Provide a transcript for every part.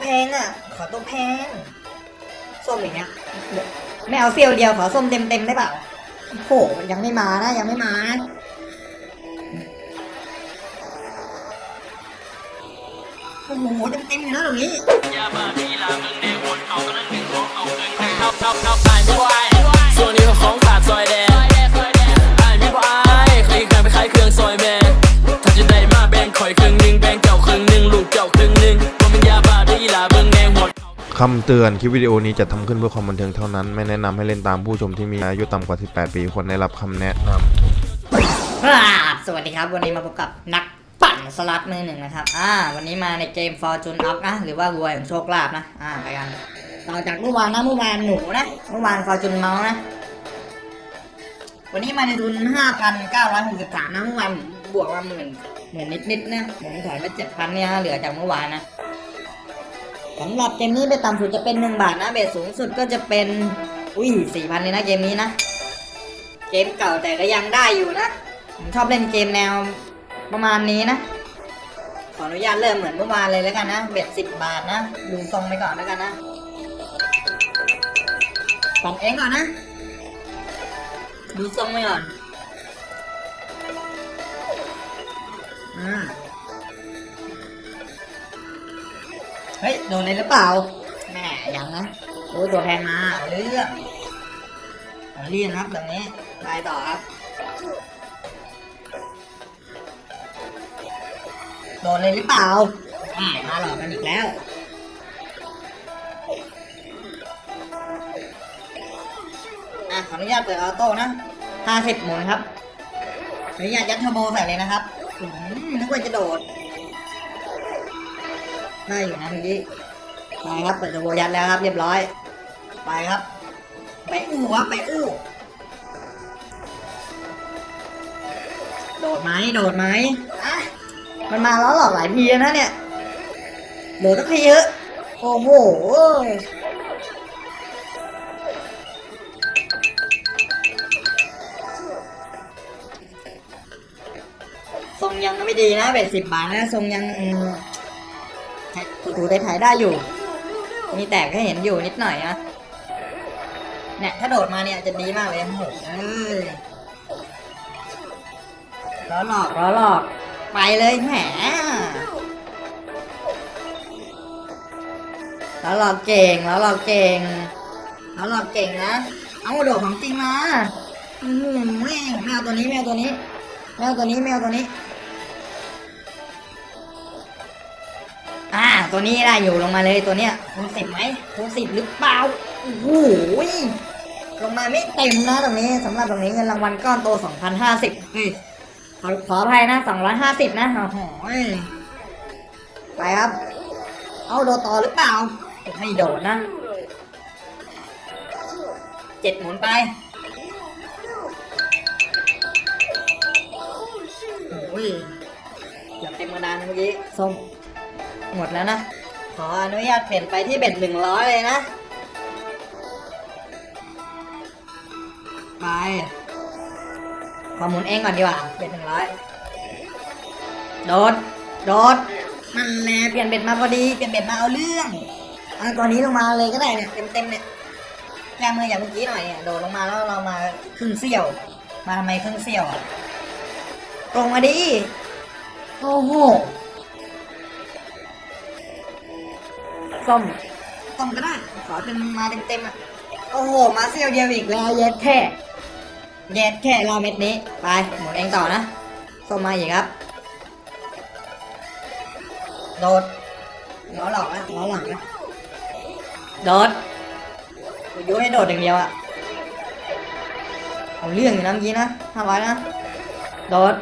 แพงอะ ขอตัวแพง ส้มอย่างเงี้ยไม่เอาเซียวเดียวขอส้มเต็มเต็มได้เปล่าโหยังไม่มานะยังไม่มาโอ้โหเต็มเต็มอยู่นะตรงนี้ส่วนนี้ก็ของขาดซอยแดงไอ้ายมีบ่อายเคยเคยไปขายเครื่องซอยแม่ คำเตือนคลิปวิดีโอนี้จะทำขึ้นเพื่อความบันเทิงเท่านั้น ไม่แนะนำให้เล่นตามผู้ชมที่มีอายุต่ำกว่า 18 ปีควรได้รับคำแนะนำสวัสดีครับ วันนี้มาพบกับนักปั่นสลัดมือหนึ่งนะครับ อ่า วันนี้มาในเกม Fortune Up นะ หรือว่ารวยของโชคลาภนะ อ่า ไปกัน ต่อจากเมื่อวานนะเมื่อวานหนูนะ เมื่อวาน Fortune Mouse นะ วันนี้มาในทุน 5,963 นะ เมื่อวานบวกมาหมื่นหมื่นนิดๆนะผมถอยไป7,000เนี่ยเหลือจากเมื่อวานนะ สำหรับเกมนี้ไปต่ำสุดจะเป็น 1 บาทนะเบสสูงสุดก็จะเป็น อุ้ย4,000เลยนะเกมนี้นะ เกมเก่าแต่ก็ยังได้อยู่นะ ผมชอบเล่นเกมแนวประมาณนี้นะ ขออนุญาตเริ่มเหมือนเมื่อวานเลยแล้วกันนะเบ็ดสิบบาทนะดูทรงไปก่อนแล้วกันนะปั่นเองก่อนนะ ดูทรงไปก่อน อ่า เฮ้ย โดนเลยหรือเปล่า แม่ยังนะโอ้ยตัวแพงมาเอาเรื่องเอาเรื่องครับแบบนี้ไปต่อครับ โดนเลยหรือเปล่าอ่ามาหลอกกันอีกแล้วอะขออนุญาตเปิดออโต้นะห้าสิบหมุนครับขออนุญาตยัดเทอร์โบใส่เลยนะครับอืมนึกว่าจะโดด ได้อยู่นะเมื่อกี้ไปครับเปิดเทอร์โบยัดแล้วครับเรียบร้อย ไปครับไปอู้ครับไปอู้โดดไหมโดดไหมมันมาแล้วหลอกหลายทีนะเนี่ยเหลือสักทีเถอะโอ้โหทรงยังไม่ดีนะเบ็ดสิบบาทนะทรงยังอ ถูได้ถ่ายได้อยู่ มีแตกให้เห็นอยู่นิดหน่อยนะเนี่ยถ้าโดดมาเนี่ยจะดีมากเลยโอ้โหเอ้ยล้อหลอกล้อหลอก ไปเลยแหมแล้วเราเก่งแล้วเราเก่งแล้วเราเก่งนะ เอาโดดของจริงมาอืมแม่งแมวตัวนี้แมวตัวนี้แมวตัวนี้แมวตัวนี้ ตัวนี้ได้อยู่ลงมาเลยตัวเนี้ยคูณสิบไหมคูณสิบหรือเปล่าโอ้โหลงมาไม่เต็มนะตรงนี้สำหรับตรงนี้เงินรางวัลก้อนโตสองพันห้าสิบเฮ้ยขอขออภัยนะสองร้อยห้าสิบนะโอ้โหไปครับ เอาโดดต่อหรือเปล่าไม่โดดนะเจ็ดหมุนไปโอ้ยอย่าเต็มกระดานเมื่อกี้ส้ม หมดแล้วนะ ขออนุญาตเปลี่ยนไปที่เบ็ดหนึ่งร้อยเลยนะ ไป ขอหมุนเองก่อนดีกว่า เบ็ดหนึ่งร้อยโดด โดดมันแหละเปลี่ยนเบ็ดมาพอดี เปลี่ยนเบ็ดมาเอาเรื่องเอาตัวนี้ลงมาเลยก็ได้เนี่ย เต็มเต็มเนี่ยแก้มืออย่างเมื่อกี้หน่อยเนี่ย โดดลงมาแล้วเรามาครึ่งเสี้ยว มาทำไมครึ่งเสี้ยวตรงมาดิ โอ้โห ส้มส้มก็ได้ขอเป็นมาเต็มๆอะโอ้โห มาเสี้ยวเดียวอีกแล้วเย็ดแค่แยกแค่รอเม็ดนี้ ไปหมุนเองต่อนะส้มมาอีกครับ โดดล้อหลอกนะล้อหลังนะโดดกูยุให้โดดอย่างเดียวอะเอาเรื่องอยู่นะเมื่อกี้นะห้าร้อยนะ โดด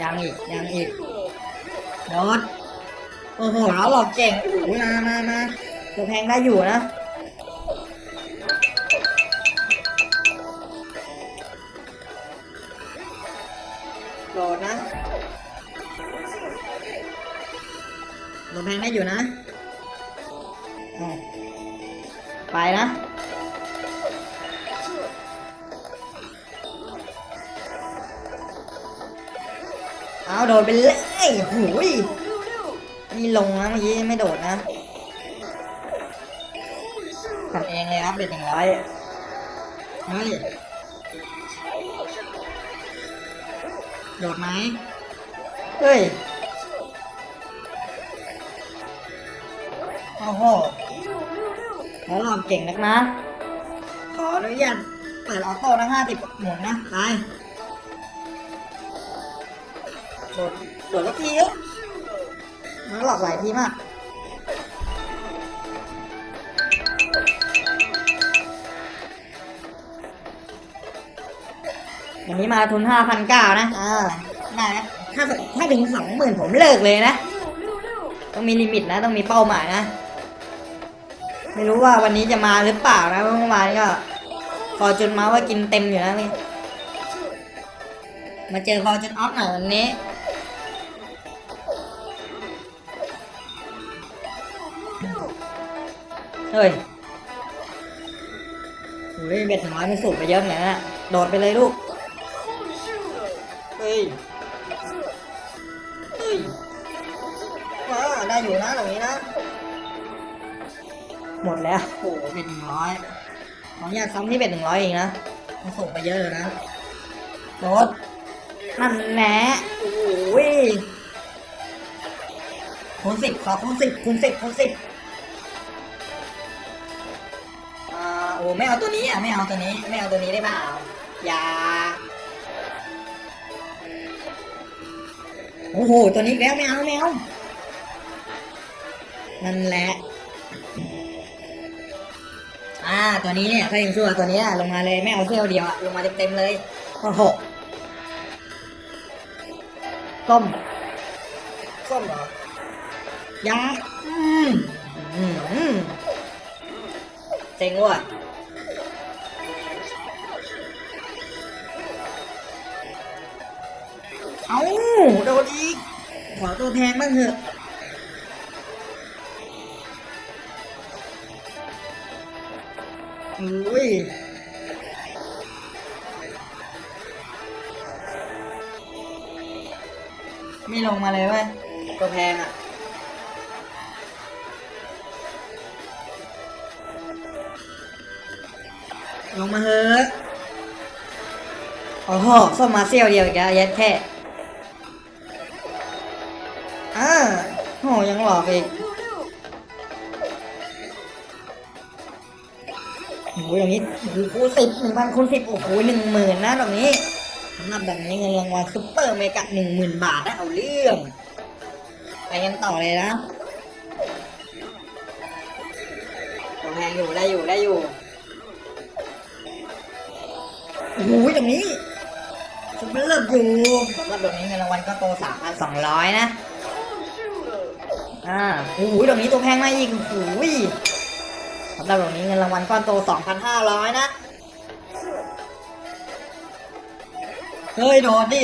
ยังอีกยังอีกโดด โอ้โหล้อหลอกเก่งโอ้โหมามามาตัวแพงได้อยู่นะโดดนะโดดแพงได้อยู่นะ ไปนะเอาโดดไปเลยหูย นี่ลงนะเมื่อกี้ไม่โดดนะกันเองเลยครับเป็นหนึ่งร้อยเฮ้ยโดดไหมเฮ้ยโอ้โหแล้วลองเก่งนักนะ ขออนุญาตเปิดออโต้นะห้าสิบหมุนนะ ไป โดด โดดแล้วทีเอ้ยมัน หลอกหลายทีมากวันนี้มาทุนห้าพันเก้านะอ่าได้นะถ้าถ้าถึงสองหมื่นผมเลิกเลยนะ ต้องมี limit นะ ต้องมีเป้าหมายนะ ไม่รู้ว่าวันนี้จะมาหรือเปล่านะเพราะเมื่อวานก็ Fortune Mouse ว่ากินเต็มอยู่นะนี่มาเจอ Fortune Ox หน่อยวันนี้ เฮ้ยโอ้ยเบ็ดน้อยมันสูบไปเยอะเหมือนกันนะโดดไปเลยลูก เฮ้ย เฮ้ยว้าได้อยู่นะตรงนี้นะ หมดแล้วโอ้โหเป็นหนึ่งร้อยขออนุญาตซ้ำที่เป็นหนึ่งร้อยเองนะ มันส่งไปเยอะเลยนะ โดดนั่นแหละโอ้ยคูณสิบขอคูณสิบคูณสิบคูณสิบ โอ้ไม่เอาตัวนี้อะไม่เอาตัวนี้ ไม่เอาตัวนี้ได้เปล่าอย่าโอ้โหตัวนี้แล้วไม่เอาไม่เอานั่นแหละอ่าตัวนี้เนี่ยถ้ายังชั่วตัวนี้ลงมาเลยไม่เอาเที่ยวเดียวอะลงมาเต็มๆเลยโอ้โหส้มส้มเหรอยาอืมอืมเจ๋งว่ะ เอาโดนอีก ขอตัวแพงบ้างเถอะอุ้ยไม่ลงมาเลยเว้ยตัวแพงอะลงมาเถอะโอ้โหส้มมาเซี่ยวเดียวอีกแล้วยัดแค่ โอกอีกโอ้โหอย่างนี้โอ้โหคูณสิบหนึ่งพันคูณสิบโอ้โหหนึ่งหมื่นนะตรงนี้สำหรับแบบนี้เงินรางวัล super mega หนึ่งหมื่นบาทนะเอาเรื่อง ไปกันต่อเลยนะตัวแพงอยู่ได้อยู่ได้อยู่โอ้โหตรงนี้ super love อยู่สำหรับแบบนี้เงินรางวัลก็โตสามพันสองร้อยนะ อ่าโอ้โหตรงนี้ตัวแพงมากอีกโอ้โหสำหรับตรงนี้เงินรางวัลก้อนโต 2,500 นะ เฮ้ยโดนดิ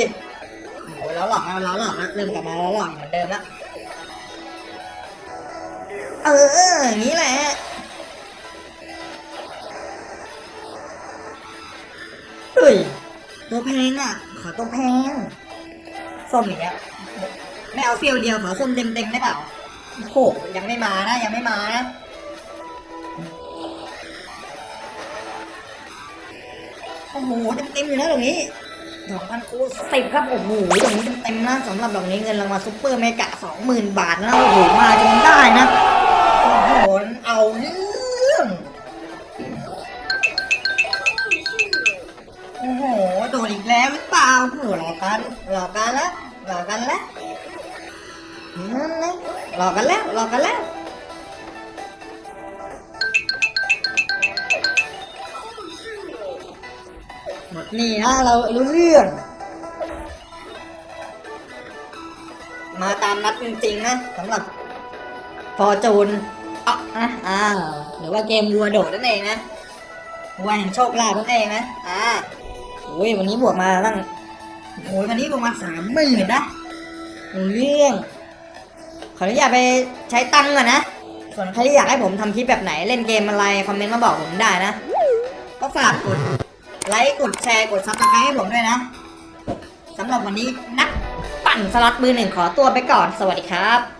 โอ้ยแล้วหลอกแล้วแล้วหลอกแล้วเริ่มกลับมาแล้วหลอกเหมือนเดิมล้วเอออย่างนี้แหละเฮ้ยตัวแพงอะ ขอตัวแพงส้มอย่างเงี้ยไม่เอาเฟียวเดียวขอส้มเต็มๆได้เปล่า โอ้โหยังไม่มานะ ยังไม่มานะโอ้โหเต็มๆอยู่นะตรงนี้ดอกพันคูสิบครับโอ้โหตรงนี้เต็มๆนะสำหรับดอกนี้เงินรางวัลซุปเปอร์เมกะสองหมื่นบาทนะโอ้โหมาจนได้นะโอ้โหเอาเรื่องโอ้โหโดนอีกแล้วหรือเปล่าโอ้โหหลอกกันหลอกกันล้วหลอกกันล้วนั่นเลย หลอกกันแล้วหลอกกันแล้วหมดนี่นะเรารู้เรื่อง มาตามนัดจริงๆนะสำหรับฟอร์จูนอะนะอ่าหรือว่าเกมวัวโดดนั่นเองนะวัวแห่งโชคลาภนั่นเองนะอ่าโอ้ยวันนี้บวกมาตั้งโอ้ยวันนี้บวกมาสามหมื่นนะรู้เรื่อง ขออนุญาตไปใช้ตังก่อนนะ ส่วนใครที่อยากให้ผมทำคลิปแบบไหนเล่นเกมอะไร comment มาบอกผมได้นะ ก็ฝากกดไลค์กดแชร์กด subscribe ให้ผมด้วยนะสำหรับวันนี้นักปั่นสล็อตมือหนึ่งขอตัวไปก่อนสวัสดีครับ